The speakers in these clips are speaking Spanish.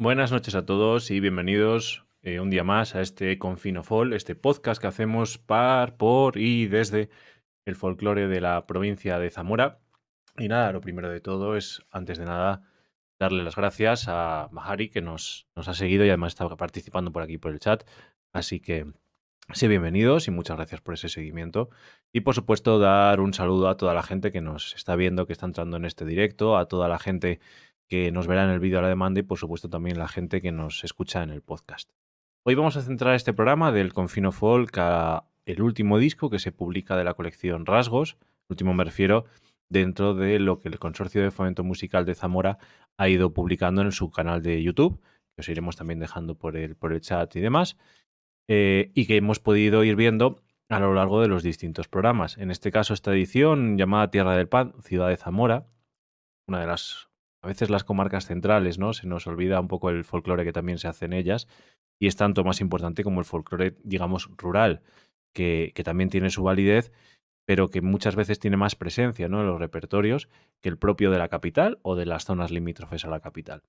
Buenas noches a todos y bienvenidos eh, un día más a este Confinofol, este podcast que hacemos par, por y desde el folclore de la provincia de Zamora. Y nada, lo primero de todo es, antes de nada, darle las gracias a Mahari que nos, nos ha seguido y además está participando por aquí por el chat. Así que sí, bienvenidos y muchas gracias por ese seguimiento. Y por supuesto, dar un saludo a toda la gente que nos está viendo, que está entrando en este directo, a toda la gente que nos verá en el vídeo a la demanda y por supuesto también la gente que nos escucha en el podcast. Hoy vamos a centrar este programa del Confino Folk a el último disco que se publica de la colección Rasgos, el último me refiero dentro de lo que el Consorcio de Fomento Musical de Zamora ha ido publicando en su canal de YouTube, que os iremos también dejando por el, por el chat y demás, eh, y que hemos podido ir viendo a lo largo de los distintos programas. En este caso, esta edición llamada Tierra del Pan, Ciudad de Zamora, una de las a veces las comarcas centrales, ¿no? Se nos olvida un poco el folclore que también se hace en ellas y es tanto más importante como el folclore, digamos, rural, que, también tiene su validez, pero que muchas veces tiene más presencia ¿no? en los repertorios que el propio de la capital o de las zonas limítrofes a la capital.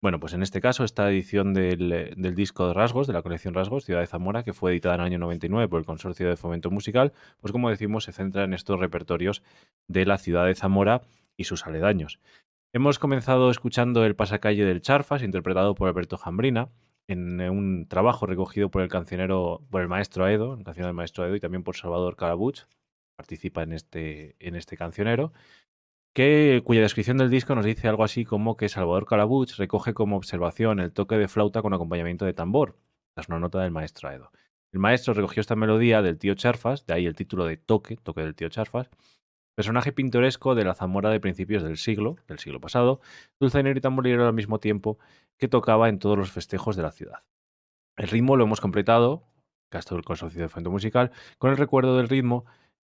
Bueno, pues en este caso, esta edición del, del, disco de Rasgos, de la colección Rasgos, Ciudad de Zamora, que fue editada en el año 99 por el Consorcio de Fomento Musical, pues como decimos, se centra en estos repertorios de la ciudad de Zamora y sus aledaños. Hemos comenzado escuchando El pasacalle del Charfas, interpretado por Alberto Jambrina, en un trabajo recogido por el cancionero, por el maestro Aedo, el cancionero del maestro Aedo, y también por Salvador Calabuch, participa en este, en este cancionero, que, cuya descripción del disco nos dice algo así como que Salvador Calabuch recoge como observación el toque de flauta con acompañamiento de tambor. es una nota del maestro Aedo. El maestro recogió esta melodía del tío Charfas, de ahí el título de Toque, Toque del tío Charfas, Personaje pintoresco de la Zamora de principios del siglo, del siglo pasado, dulzainero y tamborilero al mismo tiempo que tocaba en todos los festejos de la ciudad. El ritmo lo hemos completado, Castro del Consorcio de Fuente Musical, con el recuerdo del ritmo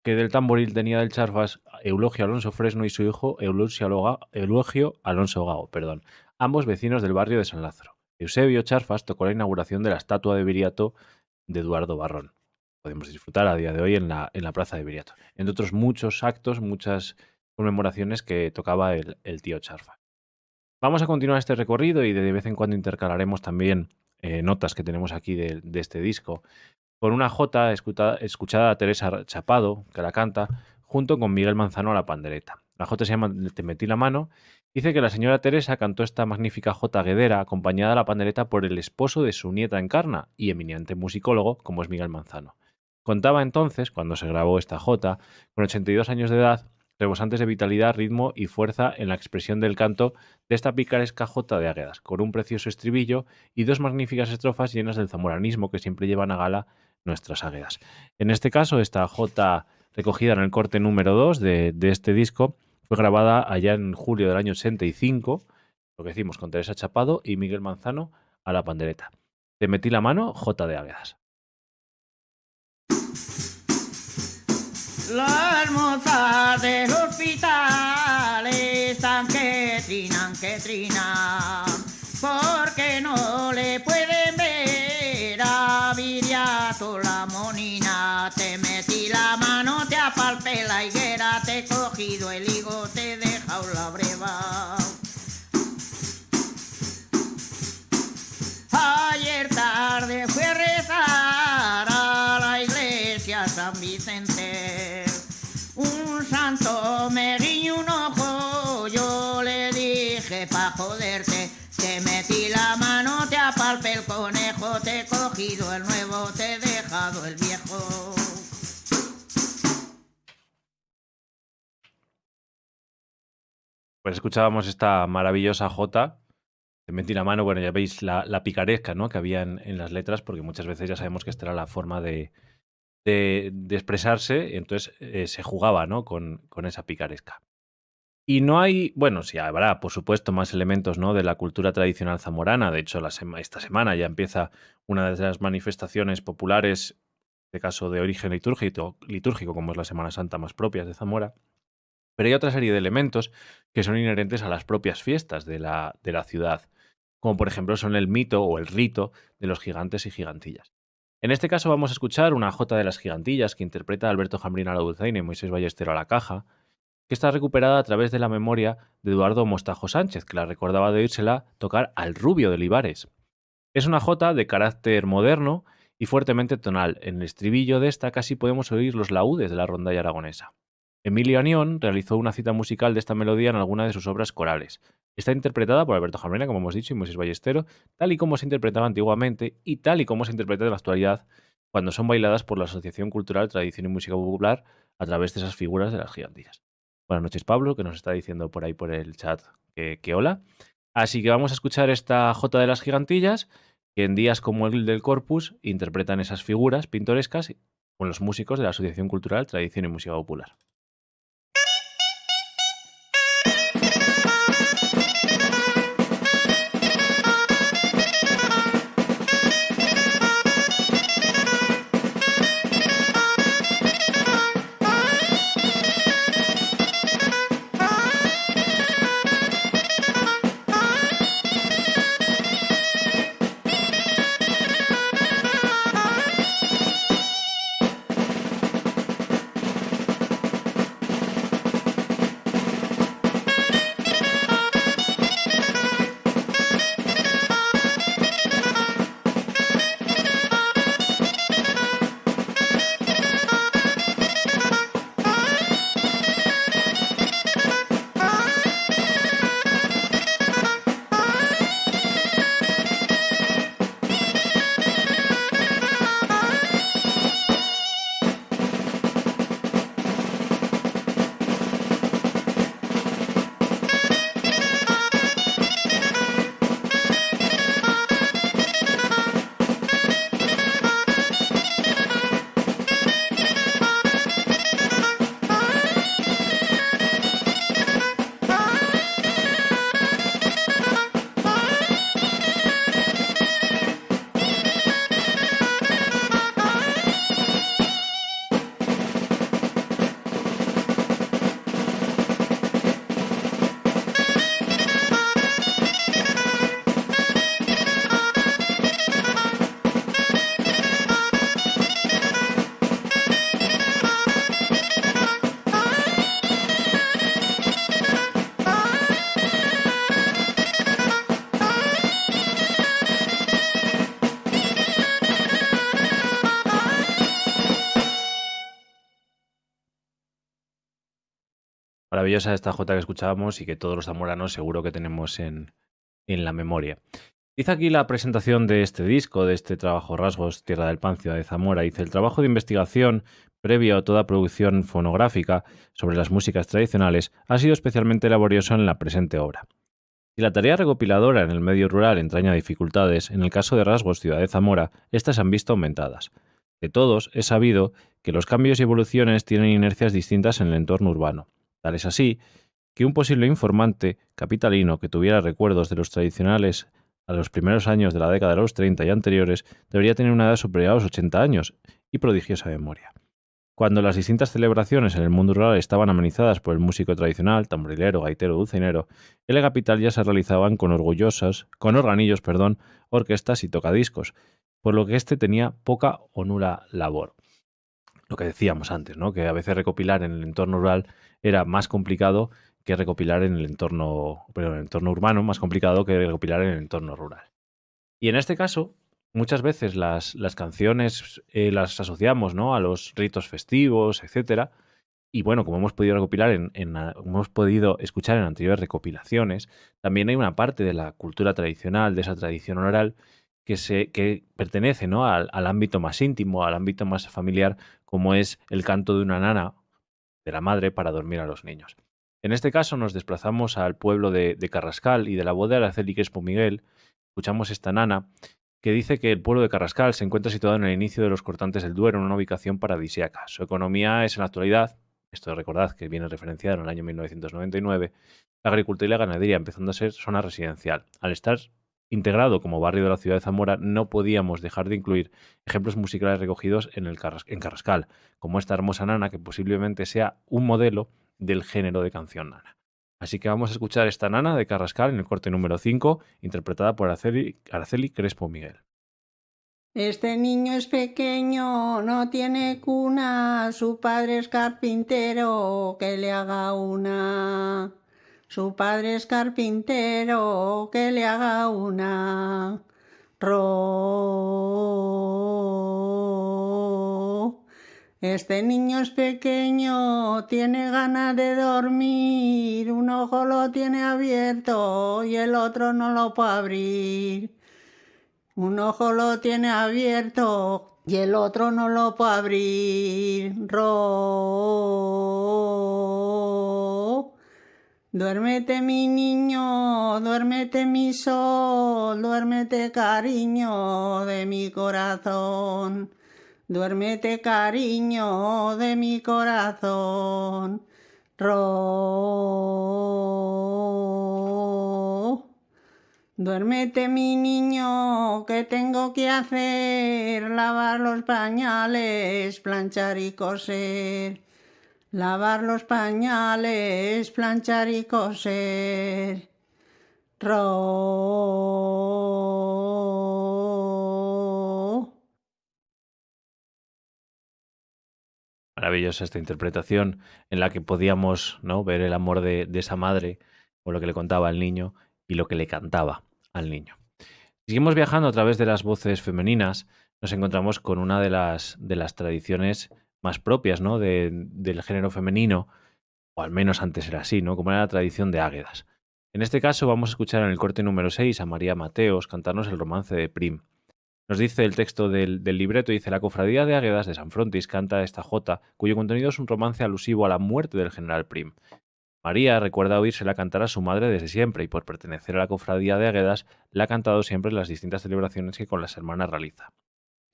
que del tamboril tenía del Charfas Eulogio Alonso Fresno y su hijo Eulogio Alonso Gao, perdón, ambos vecinos del barrio de San Lázaro. Eusebio Charfas tocó la inauguración de la estatua de Viriato de Eduardo Barrón podemos disfrutar a día de hoy en la, en la Plaza de Viriato. Entre otros muchos actos, muchas conmemoraciones que tocaba el, tío Charfa. Vamos a continuar este recorrido y de vez en cuando intercalaremos también eh, notas que tenemos aquí de, este disco con una jota escuchada a Teresa Chapado, que la canta, junto con Miguel Manzano a la pandereta. La jota se llama Te metí la mano. Dice que la señora Teresa cantó esta magnífica jota guedera acompañada a la pandereta por el esposo de su nieta Encarna y eminente musicólogo como es Miguel Manzano. Contaba entonces, cuando se grabó esta jota, con 82 años de edad, rebosantes de vitalidad, ritmo y fuerza en la expresión del canto de esta picaresca jota de águedas, con un precioso estribillo y dos magníficas estrofas llenas del zamoranismo que siempre llevan a gala nuestras águedas. En este caso, esta jota recogida en el corte número 2 de, este disco fue grabada allá en julio del año 85, lo que decimos, con Teresa Chapado y Miguel Manzano a la pandereta. Te metí la mano, jota de águedas. La hermosa del hospital están que trinan, que trinan, porque no le pueden ver a Viriato la monina. Te metí la mano, te apalpé la higuera, te he cogido el higo, te he dejado la breva. Ayer tarde me guiñó un ojo, yo le dije pa' joderte, te metí la mano, te apalpé el conejo, te he cogido el nuevo, te he dejado el viejo. Pues escuchábamos esta maravillosa jota. Te metí la mano, bueno, ya veis la, picaresca ¿no? que había en, las letras, porque muchas veces ya sabemos que esta era la forma de, de, expresarse, entonces eh, se jugaba ¿no? con, con, esa picaresca. Y no hay, bueno, sí habrá, por supuesto, más elementos ¿no? de la cultura tradicional zamorana. De hecho, esta semana ya empieza una de las manifestaciones populares, de caso de origen litúrgico, litúrgico, como es la Semana Santa más propias de Zamora. Pero hay otra serie de elementos que son inherentes a las propias fiestas de la, de la ciudad, como por ejemplo son el mito o el rito de los gigantes y gigantillas. En este caso vamos a escuchar una jota de las gigantillas que interpreta Alberto Jambrina a la dulzaina y Moisés Ballestero a la caja, que está recuperada a través de la memoria de Eduardo Mostajo Sánchez, que la recordaba de oírsela tocar al rubio de Libares. Es una jota de carácter moderno y fuertemente tonal. En el estribillo de esta casi podemos oír los laúdes de la rondalla aragonesa. Emilio Anión realizó una cita musical de esta melodía en alguna de sus obras corales. Está interpretada por Alberto Jamena, como hemos dicho, y Moisés Ballestero, tal y como se interpretaba antiguamente y tal y como se interpreta en la actualidad cuando son bailadas por la Asociación Cultural Tradición y Música Popular a través de esas figuras de las gigantillas. Buenas noches, Pablo, que nos está diciendo por ahí por el chat que, que hola. Así que vamos a escuchar esta Jota de las gigantillas, que en días como el del Corpus interpretan esas figuras pintorescas con los músicos de la Asociación Cultural Tradición y Música Popular. Esta jota que escuchábamos y que todos los zamoranos seguro que tenemos en, en la memoria. Dice aquí la presentación de este disco, de este trabajo Rasgos, Tierra del Pan, Ciudad de Zamora. Dice, el trabajo de investigación previo a toda producción fonográfica sobre las músicas tradicionales ha sido especialmente laborioso en la presente obra. Si la tarea recopiladora en el medio rural entraña dificultades, en el caso de Rasgos, Ciudad de Zamora, estas han visto aumentadas. De todos, es sabido que los cambios y evoluciones tienen inercias distintas en el entorno urbano. Es así que un posible informante capitalino que tuviera recuerdos de los tradicionales a los primeros años de la década de los 30 y anteriores debería tener una edad superior a los 80 años y prodigiosa memoria. Cuando las distintas celebraciones en el mundo rural estaban amenizadas por el músico tradicional, tamborilero, gaitero, dulcinero, en la capital ya se realizaban con orgullosos, con organillos, perdón, orquestas y tocadiscos, por lo que éste tenía poca o nula labor. Lo que decíamos antes, ¿no? Que a veces recopilar en el entorno rural era más complicado que recopilar en el entorno, en el entorno urbano, más complicado que recopilar en el entorno rural. Y en este caso, muchas veces las, las canciones eh, las asociamos ¿no? a los ritos festivos, etcétera. Y bueno, como hemos podido recopilar en, hemos podido escuchar en anteriores recopilaciones, también hay una parte de la cultura tradicional, de esa tradición oral, que, pertenece ¿no? al, ámbito más íntimo, al ámbito más familiar, como es el canto de una nana de la madre para dormir a los niños. En este caso nos desplazamos al pueblo de, Carrascal y de la boda de Araceli Crespo Miguel. Escuchamos esta nana que dice que el pueblo de Carrascal se encuentra situado en el inicio de los cortantes del Duero, en una ubicación paradisíaca. Su economía es en la actualidad, esto recordad que viene referenciado en el año 1999, la agricultura y la ganadería, empezando a ser zona residencial. Al estar integrado como barrio de la ciudad de Zamora, no podíamos dejar de incluir ejemplos musicales recogidos en, el Carrascal, como esta hermosa nana que posiblemente sea un modelo del género de canción nana. Así que vamos a escuchar esta nana de Carrascal en el corte número 5, interpretada por Araceli, Araceli Crespo Miguel. Este niño es pequeño, no tiene cuna, su padre es carpintero, que le haga una. Su padre es carpintero, que le haga una. Ro. Este niño es pequeño, tiene ganas de dormir, un ojo lo tiene abierto y el otro no lo puede abrir. Un ojo lo tiene abierto y el otro no lo puede abrir. Ro. Duérmete mi niño, duérmete mi sol, duérmete cariño de mi corazón. Duérmete cariño de mi corazón. Ro. Duérmete mi niño, que tengo que hacer? Lavar los pañales, planchar y coser. Lavar los pañales, planchar y coser. Ro. Maravillosa esta interpretación en la que podíamos ¿no? ver el amor de, de esa madre o lo que le contaba al niño y lo que le cantaba al niño. Seguimos viajando a través de las voces femeninas, nos encontramos con una de las, de las tradiciones más propias ¿no? de- del género femenino, o al menos antes era así, ¿no? como era la tradición de Águedas. En este caso vamos a escuchar en el corte número 6 a María Mateos cantarnos el romance de Prim. Nos dice el texto del, del libreto, dice, la cofradía de Águedas de San Frontis canta esta jota, cuyo contenido es un romance alusivo a la muerte del general Prim. María recuerda oírsela cantar a su madre desde siempre y por pertenecer a la cofradía de Águedas la ha cantado siempre en las distintas celebraciones que con las hermanas realiza.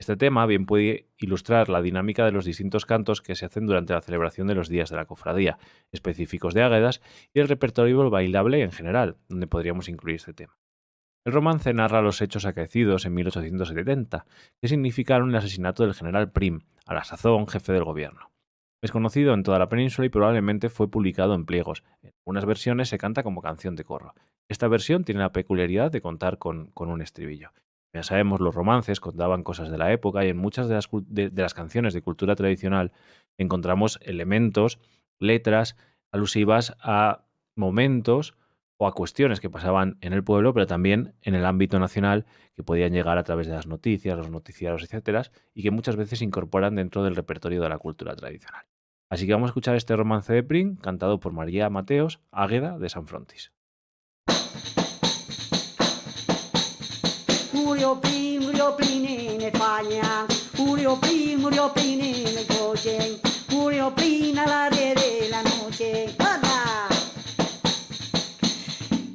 Este tema bien puede ilustrar la dinámica de los distintos cantos que se hacen durante la celebración de los días de la cofradía, específicos de Águedas y el repertorio bailable en general, donde podríamos incluir este tema. El romance narra los hechos acaecidos en 1870, que significaron el asesinato del general Prim, a la sazón jefe del gobierno. Es conocido en toda la península y probablemente fue publicado en pliegos. En algunas versiones se canta como canción de corro. Esta versión tiene la peculiaridad de contar con, con un estribillo. Ya sabemos, los romances contaban cosas de la época y en muchas de las, de- las canciones de cultura tradicional encontramos elementos, letras alusivas a momentos o a cuestiones que pasaban en el pueblo, pero también en el ámbito nacional, que podían llegar a través de las noticias, los noticiarios, etcétera, y que muchas veces se incorporan dentro del repertorio de la cultura tradicional. Así que vamos a escuchar este romance de Prim, cantado por María Mateos, Águeda de San Frontis. Murió Prim, murió Prim en España. Murió Prim, murió Prim en el coche. Murió Prim a las 10 de la noche. ¡Anda!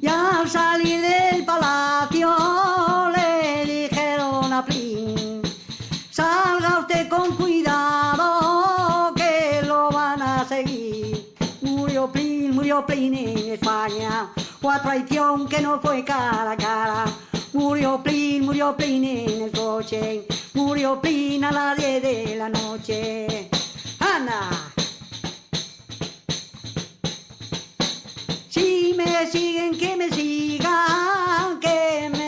Y al salir del palacio le dijeron a Prim, salga usted con cuidado que lo van a seguir. Murió Prim, murió Prim en España, a traición que no fue cara a cara. Murió Prim, murió Prim en el coche, murió Prim a las 10 de la noche. ¡Ana! Si me siguen, que me sigan, que me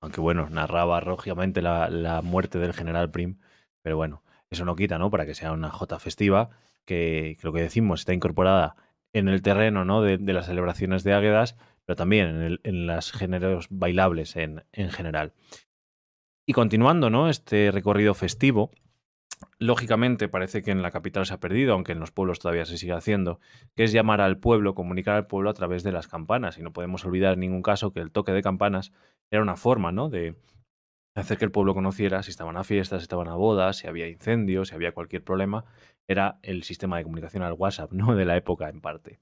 aunque bueno, narraba lógicamente la, muerte del general Prim, pero bueno, eso no quita, ¿no? Para que sea una jota festiva, que, lo que decimos está incorporada en el terreno, ¿no? De, las celebraciones de Águedas, pero también en, el, los géneros bailables en, en general. Y continuando, ¿no? Este recorrido festivo, lógicamente parece que en la capital se ha perdido, aunque en los pueblos todavía se sigue haciendo, que es llamar al pueblo, comunicar al pueblo a través de las campanas. Y no podemos olvidar en ningún caso que el toque de campanas era una forma, ¿no? De hacer que el pueblo conociera si estaban a fiestas, si estaban a bodas, si había incendios, si había cualquier problema. Era el sistema de comunicación al WhatsApp, ¿no? De la época en parte.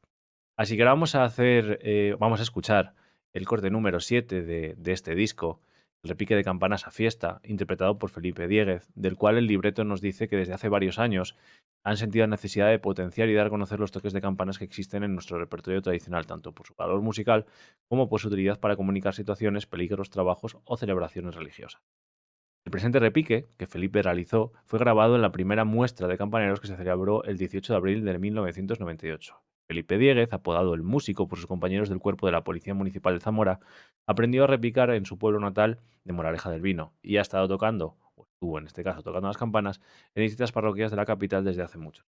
Así que ahora vamos a hacer, eh, vamos a escuchar el corte número 7 de, de este disco, repique de campanas a fiesta, interpretado por Felipe Dieguez, del cual el libreto nos dice que desde hace varios años han sentido la necesidad de potenciar y dar a conocer los toques de campanas que existen en nuestro repertorio tradicional, tanto por su valor musical como por su utilidad para comunicar situaciones, peligros, trabajos o celebraciones religiosas. El presente repique, que Felipe realizó, fue grabado en la primera muestra de campaneros que se celebró el 18 de abril de 1998. Felipe Dieguez, apodado el músico por sus compañeros del cuerpo de la Policía Municipal de Zamora, aprendió a repicar en su pueblo natal de Moraleja del Vino y ha estado tocando, o estuvo en este caso tocando las campanas, en distintas parroquias de la capital desde hace mucho.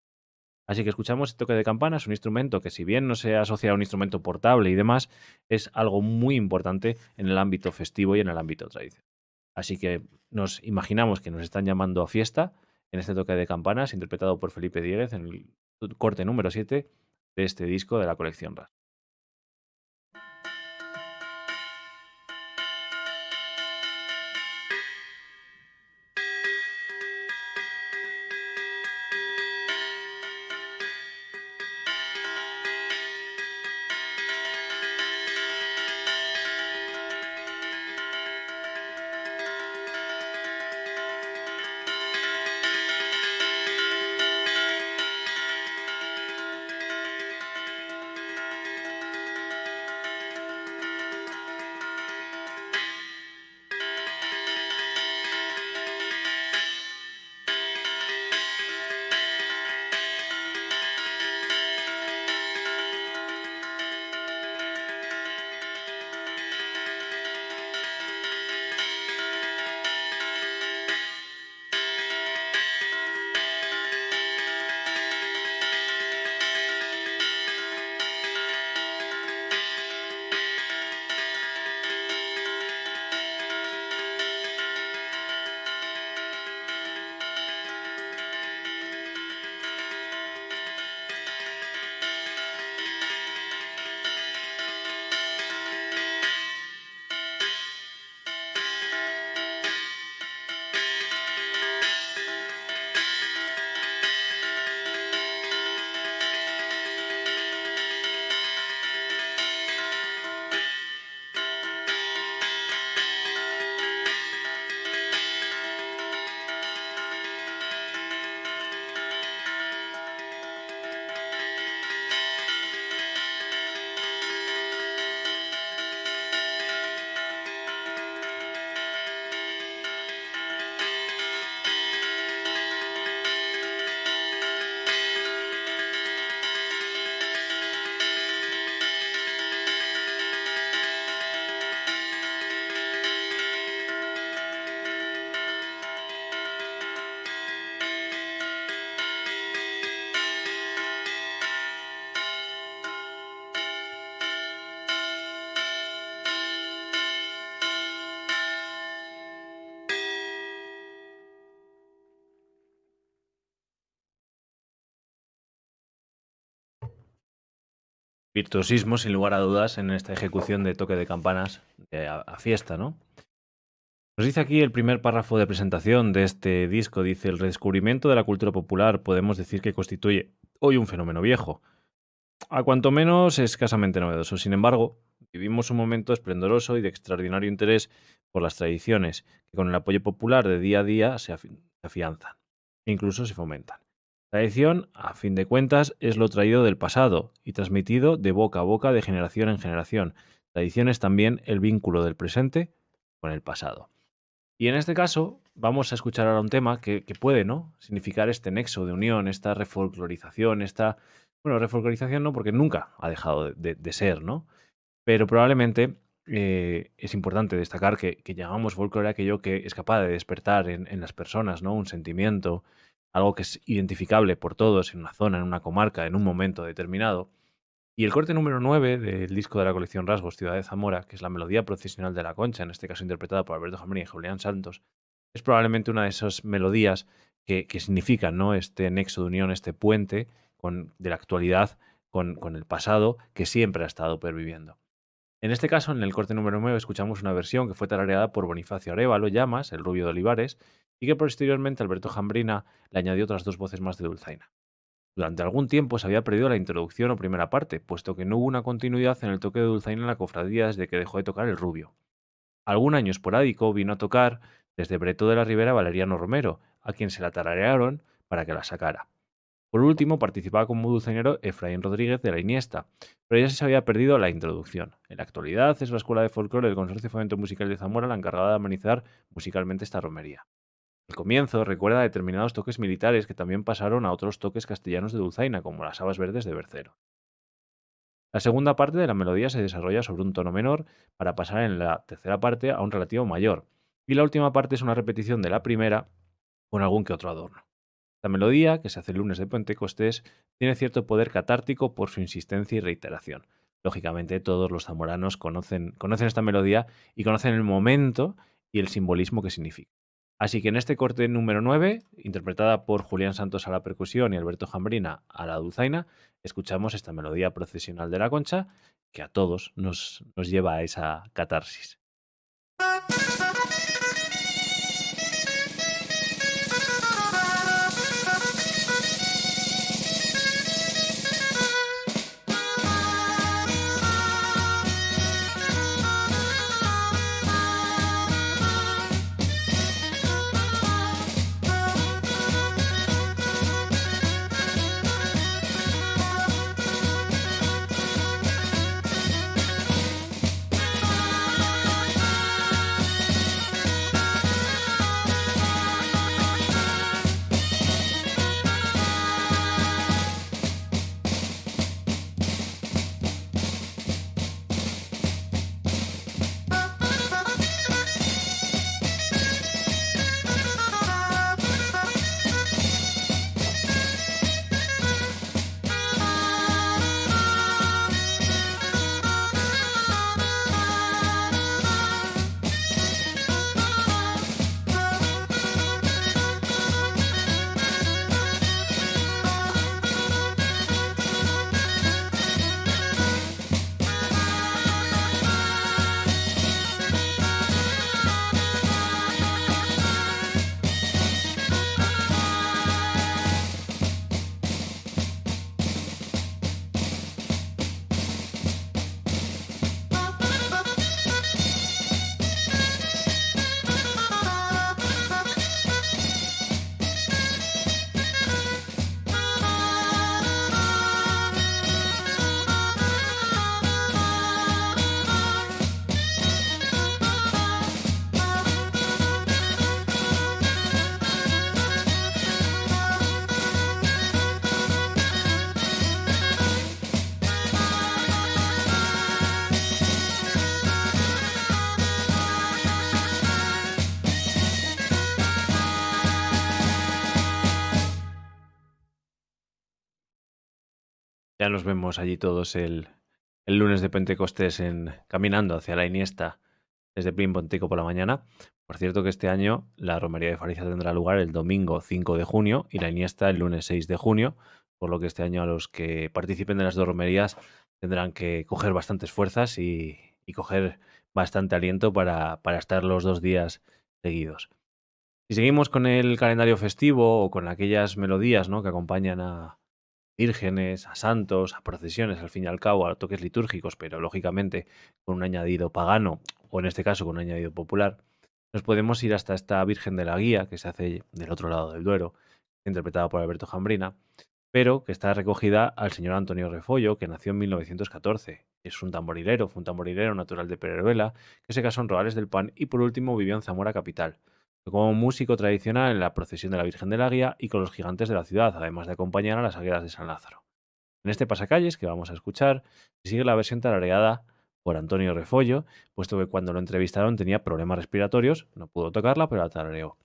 Así que escuchamos el toque de campanas, un instrumento que si bien no se asocia a un instrumento portable y demás, es algo muy importante en el ámbito festivo y en el ámbito tradicional. Así que nos imaginamos que nos están llamando a fiesta en este toque de campanas, interpretado por Felipe Dieguez en el corte número 7 de este disco de la colección RAS. Virtuosismo, sin lugar a dudas, en esta ejecución de toque de campanas a, a, fiesta, ¿no? Nos dice aquí el primer párrafo de presentación de este disco, dice, el redescubrimiento de la cultura popular podemos decir que constituye hoy un fenómeno viejo, a cuanto menos escasamente novedoso. Sin embargo, vivimos un momento esplendoroso y de extraordinario interés por las tradiciones, que con el apoyo popular de día a día se afianzan e incluso se fomentan. Tradición, a fin de cuentas, es lo traído del pasado y transmitido de boca a boca de generación en generación. Tradición es también el vínculo del presente con el pasado. Y en este caso vamos a escuchar ahora un tema que, puede ¿no? significar este nexo de unión, esta refolclorización, esta... Bueno, refolclorización no, porque nunca ha dejado de, ser, ¿no? Pero probablemente eh, es importante destacar que, que llamamos folclore aquello que es capaz de despertar en, en las personas, ¿no? Un sentimiento, algo que es identificable por todos en una zona, en una comarca, en un momento determinado. Y el corte número 9 del disco de la colección Rasgos, Ciudad de Zamora, que es la melodía procesional de la concha, en este caso interpretada por Alberto Jambrina y Julián Santos, es probablemente una de esas melodías que, que significan ¿no? este nexo de unión, este puente con, de la actualidad con, con el pasado que siempre ha estado perviviendo. En este caso, en el corte número 9, escuchamos una versión que fue tarareada por Bonifacio Arevalo Llamas, el rubio de Olivares, y que posteriormente Alberto Jambrina le añadió otras dos voces más de Dulzaina. Durante algún tiempo se había perdido la introducción o primera parte, puesto que no hubo una continuidad en el toque de Dulzaina en la cofradía desde que dejó de tocar el rubio. Algún año esporádico vino a tocar desde Breto de la Ribera Valeriano Romero, a quien se la tararearon para que la sacara. Por último, participaba como dulzainero Efraín Rodríguez de la Iniesta, pero ya se había perdido la introducción. En la actualidad es la Escuela de Folclore del Consorcio de Fomento Musical de Zamora la encargada de amenizar musicalmente esta romería. El comienzo recuerda determinados toques militares que también pasaron a otros toques castellanos de dulzaina, como las habas verdes de Bercero. La segunda parte de la melodía se desarrolla sobre un tono menor para pasar en la tercera parte a un relativo mayor, y la última parte es una repetición de la primera con algún que otro adorno. La melodía, que se hace el lunes de Pentecostés, tiene cierto poder catártico por su insistencia y reiteración. Lógicamente, todos los zamoranos conocen esta melodía y conocen el momento y el simbolismo que significa. Así que en este corte número 9, interpretada por Julián Santos a la percusión y Alberto Jambrina a la dulzaina, escuchamos esta melodía procesional de la concha que a todos nos, nos lleva a esa catarsis. Nos vemos allí todos el, el lunes de Pentecostés en, caminando hacia la Iniesta desde Plim Ponteco por la mañana. Por cierto que este año la romería de Fariza tendrá lugar el domingo 5 de junio y la Iniesta el lunes 6 de junio, por lo que este año a los que participen de las dos romerías tendrán que coger bastantes fuerzas y, y coger bastante aliento para, para estar los dos días seguidos. Si seguimos con el calendario festivo o con aquellas melodías ¿no? que acompañan a, vírgenes, a santos, a procesiones, al fin y al cabo, a toques litúrgicos, pero lógicamente con un añadido pagano, o en este caso con un añadido popular, nos podemos ir hasta esta Virgen de la Guía, que se hace del otro lado del Duero, interpretada por Alberto Jambrina, pero que está recogida al señor Antonio Refollo, que nació en 1914. Es un tamborilero, fue un tamborilero natural de Pereruela, que se casó en Roales del Pan y por último vivió en Zamora capital como músico tradicional en la procesión de la Virgen de la Guía y con los gigantes de la ciudad, además de acompañar a las agueras de San Lázaro. En este pasacalles que vamos a escuchar, sigue la versión tarareada por Antonio Refollo, puesto que cuando lo entrevistaron tenía problemas respiratorios, no pudo tocarla, pero la tarareó.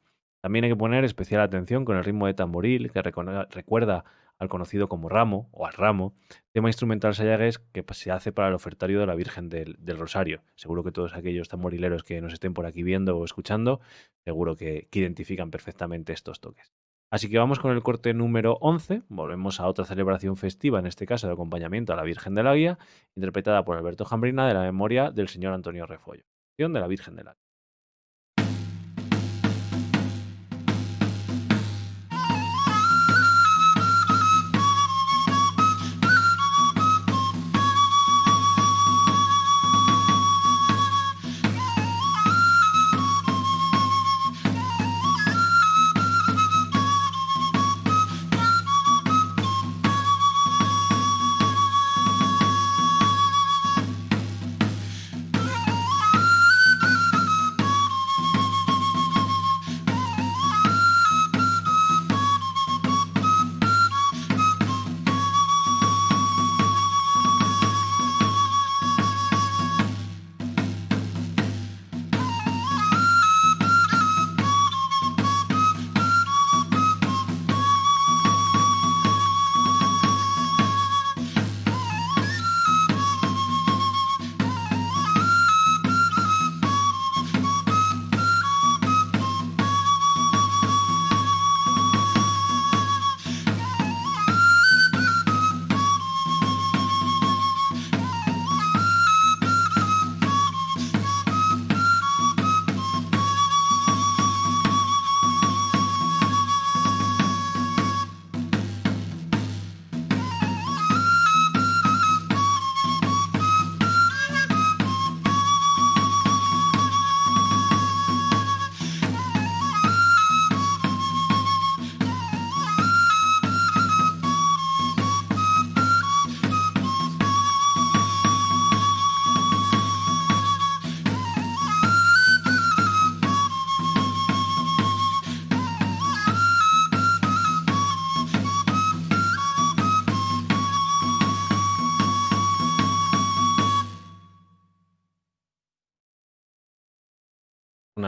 También hay que poner especial atención con el ritmo de tamboril, que recuerda al conocido como ramo o al ramo, tema instrumental sayagues que se hace para el ofertario de la Virgen del, Rosario. Seguro que todos aquellos tamborileros que nos estén por aquí viendo o escuchando, seguro que, identifican perfectamente estos toques. Así que vamos con el corte número 11, volvemos a otra celebración festiva, en este caso de acompañamiento a la Virgen de la Guía, interpretada por Alberto Jambrina de la memoria del señor Antonio Refollo, de la Virgen de la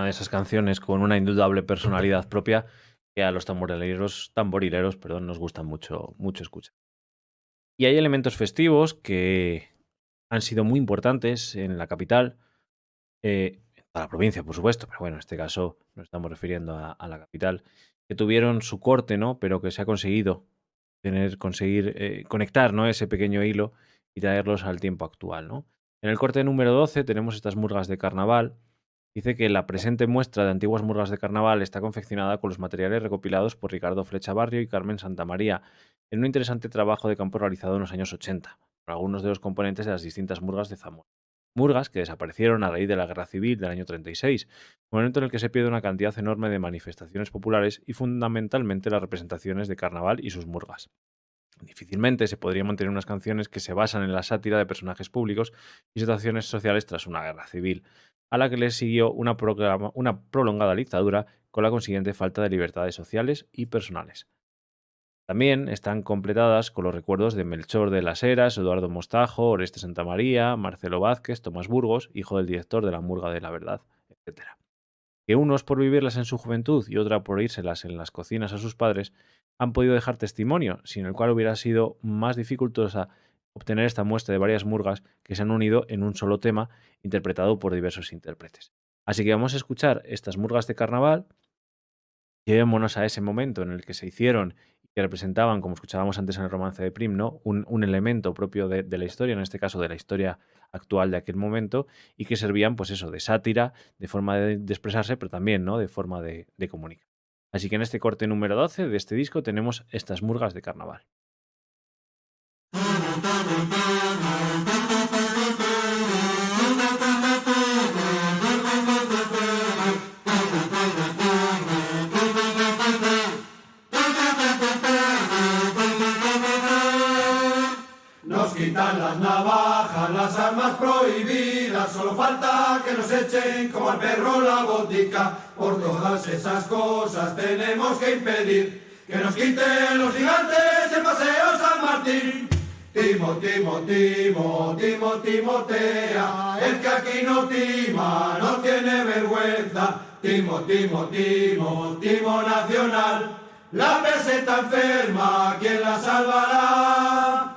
de esas canciones con una indudable personalidad propia que a los tamborileros, tamborileros perdón, nos gusta mucho, mucho escuchar. Y hay elementos festivos que han sido muy importantes en la capital, eh, la provincia, por supuesto, pero bueno, en este caso nos estamos refiriendo a, la capital, que tuvieron su corte, ¿no? Pero que se ha conseguido tener, conseguir eh, conectar, ¿no? Ese pequeño hilo y traerlos al tiempo actual, ¿no? En el corte número 12 tenemos estas murgas de carnaval, Dice que la presente muestra de antiguas murgas de carnaval está confeccionada con los materiales recopilados por Ricardo Flecha Barrio y Carmen Santamaría en un interesante trabajo de campo realizado en los años 80 por algunos de los componentes de las distintas murgas de Zamora. Murgas que desaparecieron a raíz de la Guerra Civil del año 36, momento en el que se pierde una cantidad enorme de manifestaciones populares y fundamentalmente las representaciones de carnaval y sus murgas. Difícilmente se podría mantener unas canciones que se basan en la sátira de personajes públicos y situaciones sociales tras una guerra civil, a la que le siguió una, prolongada dictadura con la consiguiente falta de libertades sociales y personales. También están completadas con los recuerdos de Melchor de las Heras, Eduardo Mostajo, Oreste Santamaría, Marcelo Vázquez, Tomás Burgos, hijo del director de la Murga de la Verdad, etc. Que unos por vivirlas en su juventud y otra por írselas en las cocinas a sus padres, han podido dejar testimonio, sin el cual hubiera sido más dificultosa obtener esta muestra de varias murgas que se han unido en un solo tema interpretado por diversos intérpretes. Así que vamos a escuchar estas murgas de carnaval, llevémonos a ese momento en el que se hicieron y que representaban, como escuchábamos antes en el romance de Prim, ¿no? un, elemento propio de, la historia, en este caso de la historia actual de aquel momento, y que servían, pues eso, de sátira, de forma de, expresarse, pero también ¿no? de forma de, de comunicar. Así que en este corte número 12 de este disco tenemos estas murgas de carnaval. Nos quitan las navajas, las armas prohibidas, solo falta que nos echen como al perro la botica. Por todas esas cosas tenemos que impedir que nos quiten los gigantes el paseo San Martín. Timo, timo, timo, timo, timotea, el que aquí no tima, no tiene vergüenza. Timo, timo, timo, timo nacional, la peseta enferma, ¿quién la salvará?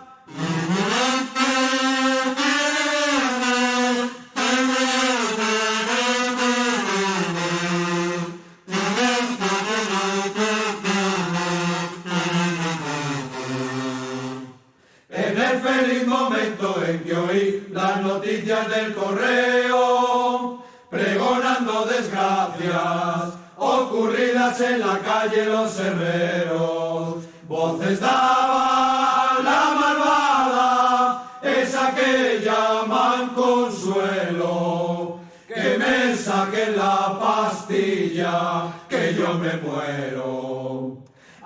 El feliz momento en que oí las noticias del correo, pregonando desgracias ocurridas en la calle Los Herreros, voces daba la malvada, esa que llaman consuelo, que me saquen la pastilla, que yo me muero.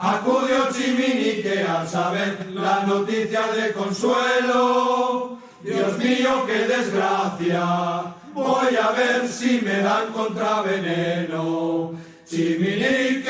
Acudió Chiminique al saber la noticia de consuelo. Dios mío, qué desgracia. Voy a ver si me dan contraveneno. Chiminique,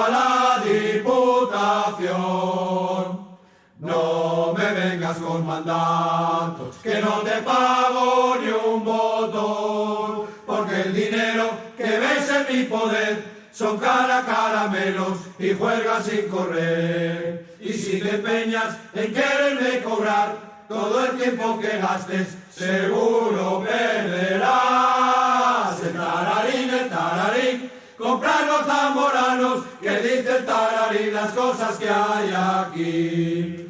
a la diputación, no me vengas con mandatos, que no te pago ni un botón, porque el dinero que veis en mi poder son cara caramelos y juegas sin correr. Y si te empeñas en quererme cobrar todo el tiempo que gastes, seguro perderás. El tararín, el tararín, comprar los zamoranos que dice el tararín las cosas que hay aquí.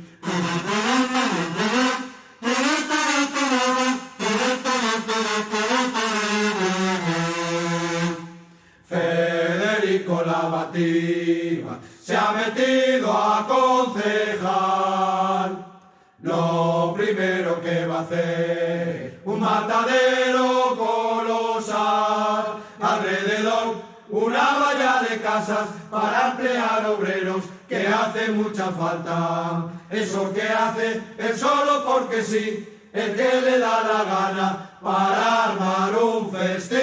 Federico Lavativa se ha metido a concejal. Lo primero que va a hacer, un matadero colosal. Una valla de casas para emplear obreros que hace mucha falta. Eso que hace es solo porque sí, el que le da la gana para armar un festín.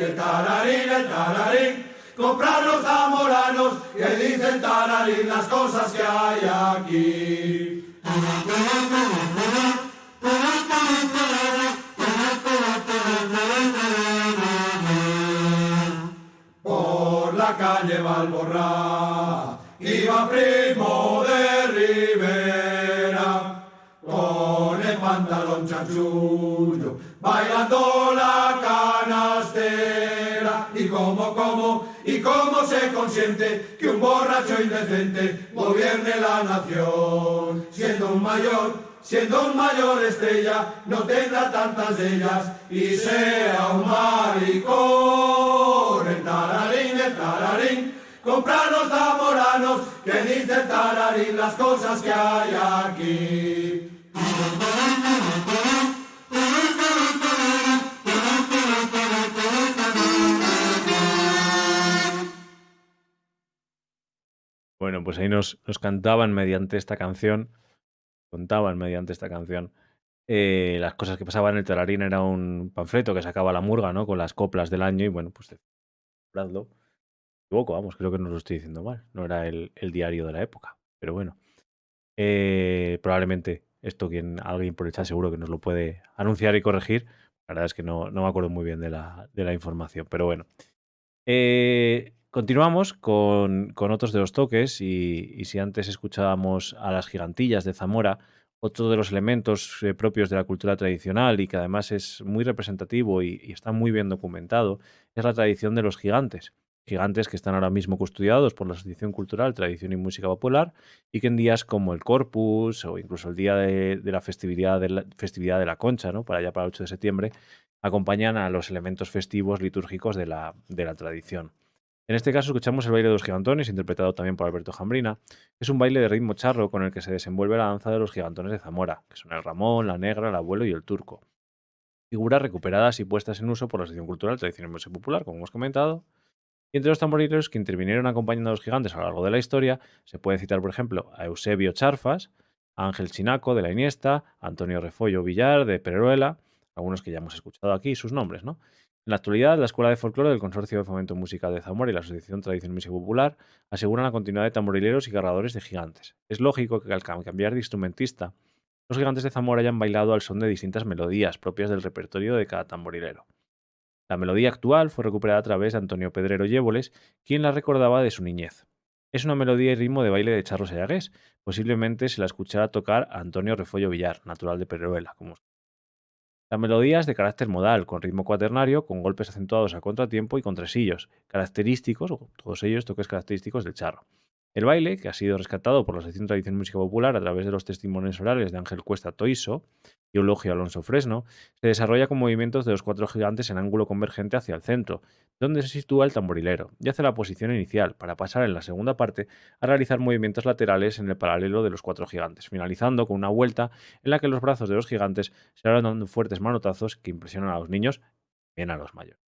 El tararín, el tararín, comprar los zamoranos que dicen tararín las cosas que hay aquí. Calle Valborra iba primo de Rivera con el pantalón chanchullo bailando la canastera y como como y cómo se consiente que un borracho indecente gobierne la nación siendo un mayor Siendo un mayor estrella, no tendrá tantas de ellas y sea un maricón. Tararín, el tararín, comprar los zamoranos que dice el tararín las cosas que hay aquí. Bueno, pues ahí nos, nos cantaban mediante esta canción, contaban mediante esta canción, eh, las cosas que pasaban. El Tararín era un panfleto que sacaba la murga, ¿no? Con las coplas del año y bueno, pues Me equivoco, vamos, creo que no lo estoy diciendo mal. No era el, diario de la época, pero bueno. Eh, probablemente esto quien alguien por el chat seguro que nos lo puede anunciar y corregir. La verdad es que no, no me acuerdo muy bien de la, de la información, pero bueno. Eh, continuamos con, con otros de los toques y si antes escuchábamos a las gigantillas de Zamora, otro de los elementos eh, propios de la cultura tradicional y que además es muy representativo y, está muy bien documentado es la tradición de los gigantes. Gigantes que están ahora mismo custodiados por la Asociación Cultural Tradición y Música Popular y que en días como el Corpus o incluso el día de, de la, festividad de la festividad de la Concha, ¿no? para allá para el 8 de septiembre, acompañan a los elementos festivos litúrgicos de la, de la tradición. En este caso escuchamos el baile de los gigantones, interpretado también por Alberto Jambrina. Es un baile de ritmo charro con el que se desenvuelve la danza de los gigantones de Zamora, que son el Ramón, la Negra, el Abuelo y el Turco. Figuras recuperadas y puestas en uso por la sección cultural tradicional y popular, como hemos comentado. Y entre los tamborileros que intervinieron acompañando a los gigantes a lo largo de la historia, se puede citar, por ejemplo, a Eusebio Charfas, a Ángel Chinaco de la Iniesta, a Antonio Refollo Villar de Peruela, algunos que ya hemos escuchado aquí sus nombres, ¿no? En la actualidad, la Escuela de Folclore del Consorcio de Fomento Musical de Zamora y la Asociación Tradición Música Popular aseguran la continuidad de tamborileros y cargadores de gigantes. Es lógico que al cambiar de instrumentista, los gigantes de Zamora hayan bailado al son de distintas melodías propias del repertorio de cada tamborilero. La melodía actual fue recuperada a través de Antonio Pedrero Yéboles, quien la recordaba de su niñez. Es una melodía y ritmo de baile de charro sayagués. Posiblemente se la escuchara tocar a Antonio Refollo Villar, natural de Peruela, como la melodía es de carácter modal, con ritmo cuaternario, con golpes acentuados a contratiempo y con tresillos, característicos, todos ellos toques característicos del charro. El baile, que ha sido rescatado por la sección Tradición Música Popular a través de los testimonios orales de Ángel Cuesta Toiso y Eulogio Alonso Fresno, se desarrolla con movimientos de los cuatro gigantes en ángulo convergente hacia el centro, donde se sitúa el tamborilero, y hace la posición inicial, para pasar en la segunda parte a realizar movimientos laterales en el paralelo de los cuatro gigantes, finalizando con una vuelta en la que los brazos de los gigantes se van dando fuertes manotazos que impresionan a los niños y a los mayores.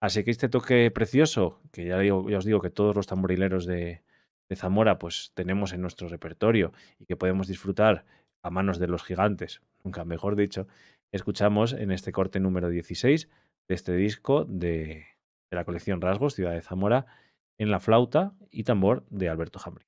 Así que este toque precioso, que ya os digo que todos los tamborileros de, de Zamora pues tenemos en nuestro repertorio y que podemos disfrutar a manos de los gigantes, nunca mejor dicho, escuchamos en este corte número 16 de este disco de, de la colección Rasgos, Ciudad de Zamora, en la flauta y tambor de Alberto Jambri.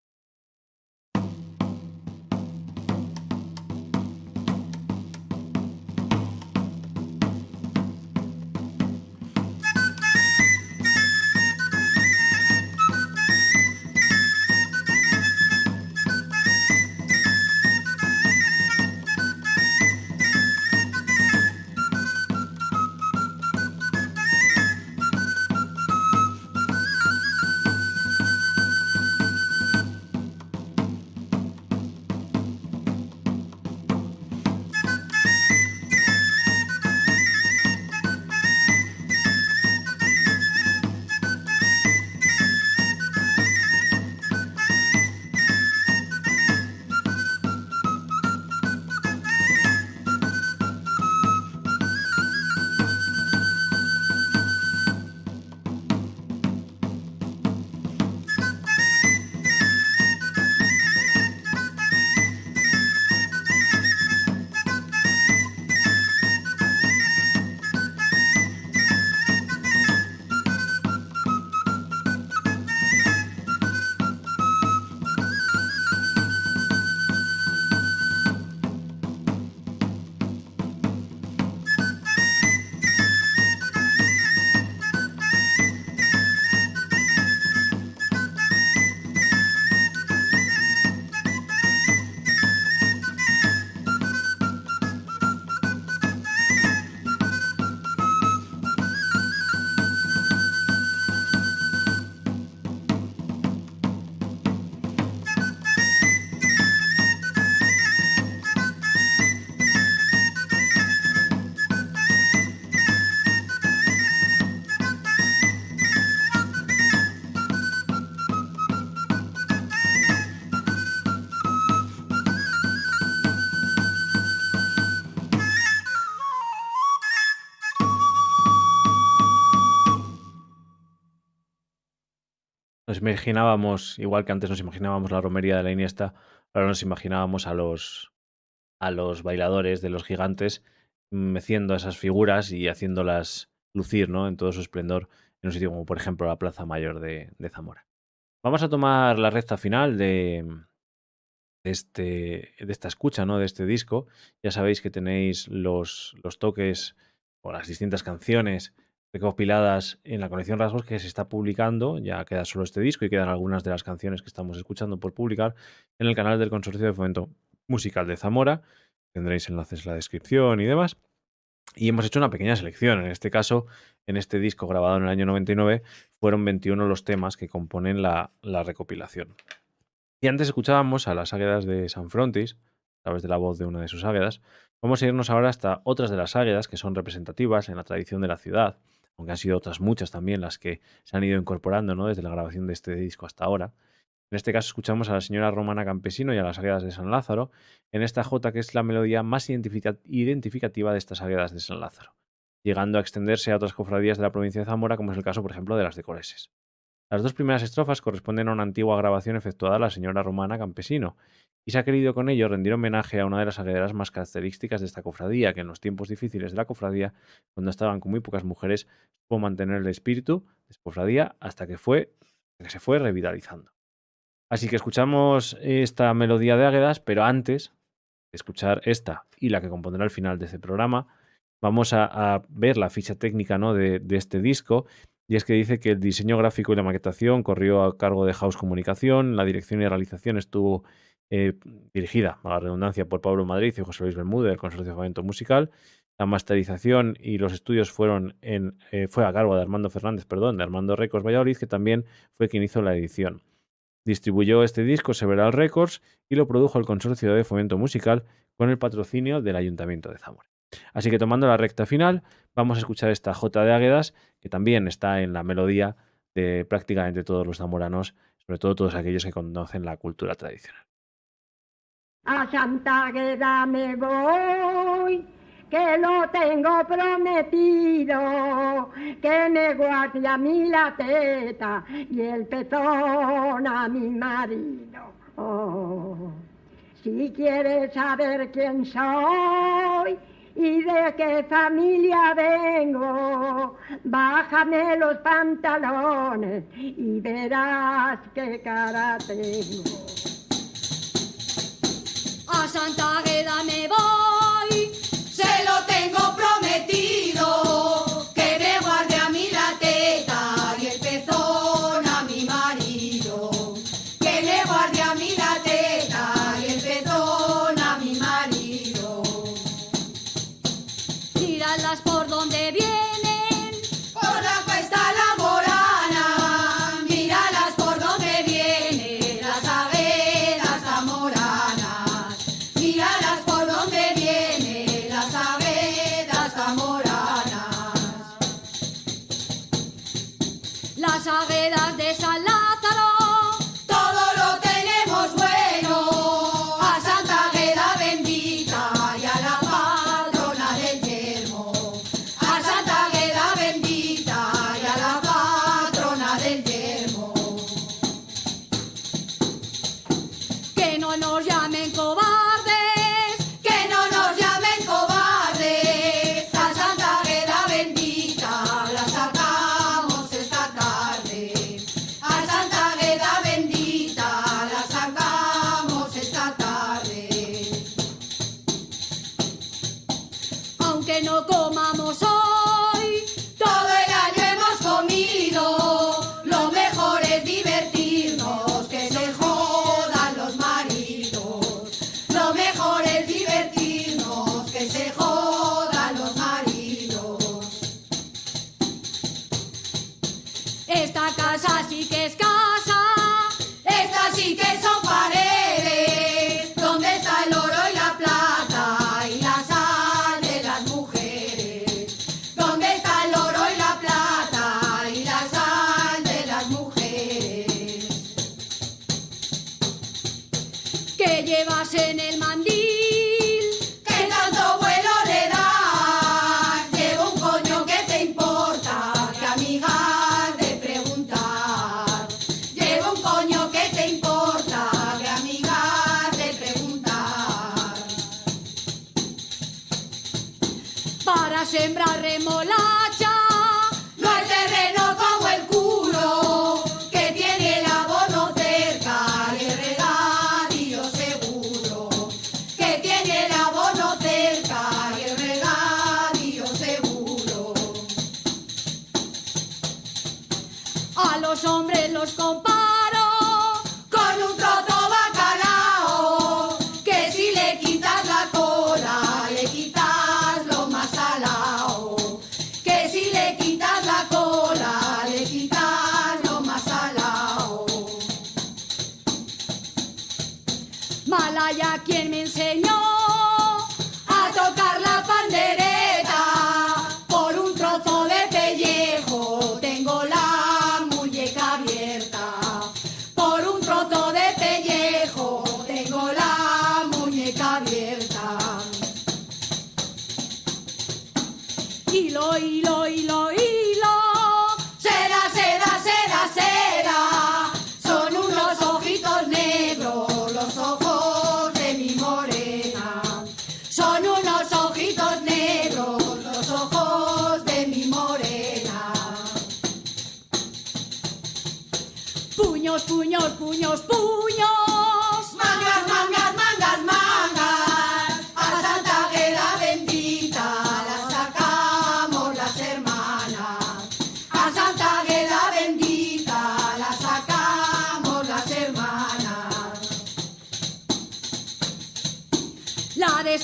Nos imaginábamos, igual que antes nos imaginábamos la romería de la Iniesta, ahora nos imaginábamos a los, a los bailadores de los gigantes meciendo esas figuras y haciéndolas lucir ¿no? en todo su esplendor en un sitio como por ejemplo la Plaza Mayor de, Zamora. Vamos a tomar la recta final de, este, de esta escucha, ¿no? de este disco. Ya sabéis que tenéis los, los toques o las distintas canciones recopiladas en la colección Rasgos que se está publicando, ya queda solo este disco y quedan algunas de las canciones que estamos escuchando por publicar en el canal del Consorcio de Fomento Musical de Zamora. Tendréis enlaces en la descripción y demás. Y hemos hecho una pequeña selección. En este caso, en este disco grabado en el año 99, fueron 21 los temas que componen la, la recopilación. Y antes escuchábamos a las águedas de San Frontis, a través de la voz de una de sus águedas. Vamos a irnos ahora hasta otras de las águedas que son representativas en la tradición de la ciudad aunque han sido otras muchas también las que se han ido incorporando ¿no? desde la grabación de este disco hasta ahora. En este caso escuchamos a la señora Romana Campesino y a las Águedas de San Lázaro en esta jota que es la melodía más identificativa de estas Águedas de San Lázaro, llegando a extenderse a otras cofradías de la provincia de Zamora, como es el caso, por ejemplo, de las de Coleses. Las dos primeras estrofas corresponden a una antigua grabación efectuada a la señora Romana Campesino, y se ha querido con ello rendir homenaje a una de las aguederas más características de esta cofradía, que en los tiempos difíciles de la cofradía, cuando estaban con muy pocas mujeres, pudo mantener el espíritu de esta cofradía hasta que, fue, que se fue revitalizando. Así que escuchamos esta melodía de Águedas, pero antes de escuchar esta y la que compondrá el final de este programa, vamos a, ver la ficha técnica ¿no? de, este disco y es que dice que el diseño gráfico y la maquetación corrió a cargo de House Comunicación, la dirección y realización estuvo eh, dirigida, a la redundancia, por Pablo Madrid y José Luis Bermúdez, del Consorcio de Fomento Musical. La masterización y los estudios fueron en, eh, fue a cargo de Armando Fernández, perdón, de Armando Records Valladolid, que también fue quien hizo la edición. Distribuyó este disco Several Records y lo produjo el Consorcio de Fomento Musical con el patrocinio del Ayuntamiento de Zamora. Así que tomando la recta final, vamos a escuchar esta J de Águedas, que también está en la melodía de prácticamente todos los zamoranos, sobre todo todos aquellos que conocen la cultura tradicional. A Santa Águeda me voy, que lo tengo prometido, que me guarde a mí la teta y el pezón a mi marido. Oh, si quieres saber quién soy, y de qué familia vengo. Bájame los pantalones y verás qué cara tengo. A Santa Agueda me voy, se lo tengo prometido.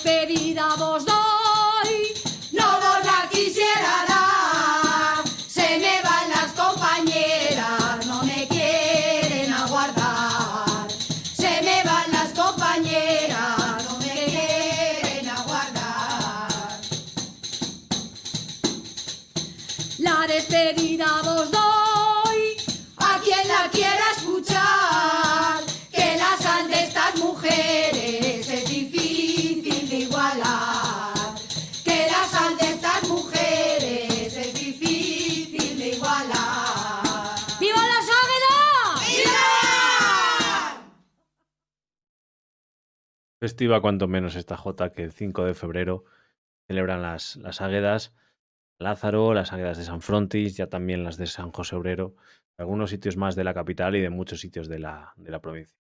Despedida vos doy. Festiva cuanto menos esta Jota que el 5 de febrero celebran las, las águedas Lázaro, las águedas de San Frontis, ya también las de San José Obrero, algunos sitios más de la capital y de muchos sitios de la, de la provincia.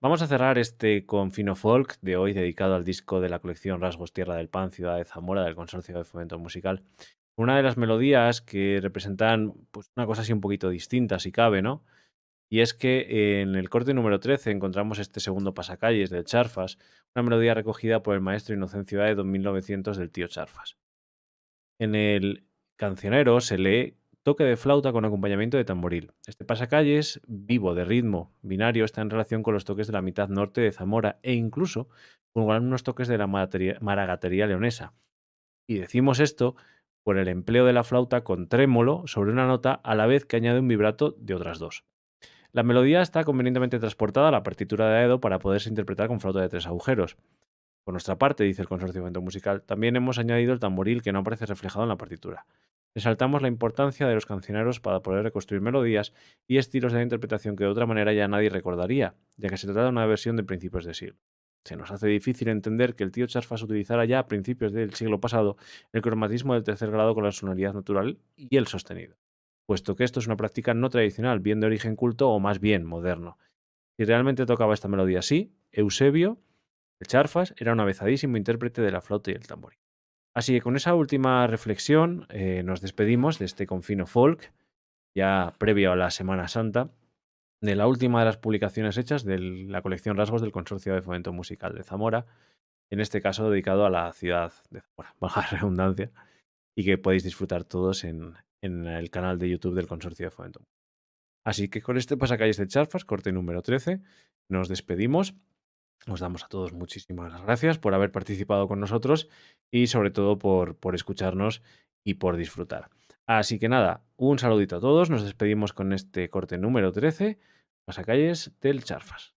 Vamos a cerrar este confino folk de hoy dedicado al disco de la colección Rasgos Tierra del Pan, Ciudad de Zamora, del Consorcio de Fomento Musical. Una de las melodías que representan pues, una cosa así un poquito distinta, si cabe, ¿no? Y es que en el corte número 13 encontramos este segundo pasacalles del Charfas, una melodía recogida por el maestro Inocencio en 1900 del tío Charfas. En el cancionero se lee toque de flauta con acompañamiento de tamboril. Este pasacalles, vivo de ritmo binario, está en relación con los toques de la mitad norte de Zamora e incluso con algunos toques de la maragatería leonesa. Y decimos esto por el empleo de la flauta con trémolo sobre una nota a la vez que añade un vibrato de otras dos. La melodía está convenientemente transportada a la partitura de Aedo para poderse interpretar con flauta de tres agujeros. Por nuestra parte, dice el Consorcio de Fomento Musical, también hemos añadido el tamboril que no aparece reflejado en la partitura. Resaltamos la importancia de los cancioneros para poder reconstruir melodías y estilos de interpretación que de otra manera ya nadie recordaría, ya que se trata de una versión de principios de siglo. Se nos hace difícil entender que el tío Charfas utilizara ya a principios del siglo pasado el cromatismo del tercer grado con la sonoridad natural y el sostenido, puesto que esto es una práctica no tradicional, bien de origen culto o más bien moderno. Si realmente tocaba esta melodía así, Eusebio, el Charfas, era un avezadísimo intérprete de la flauta y el tamboril. Así que con esa última reflexión eh, nos despedimos de este confino folk, ya previo a la Semana Santa, de la última de las publicaciones hechas de la colección Rasgos del Consorcio de Fomento Musical de Zamora, en este caso dedicado a la ciudad de Zamora, baja redundancia, y que podéis disfrutar todos en, en el canal de YouTube del Consorcio de Fomento. Así que con este pasacalles de Charfas, corte número 13, nos despedimos. Os damos a todos muchísimas gracias por haber participado con nosotros y sobre todo por, por escucharnos y por disfrutar. Así que nada, un saludito a todos. Nos despedimos con este corte número 13, pasacalles del Charfas.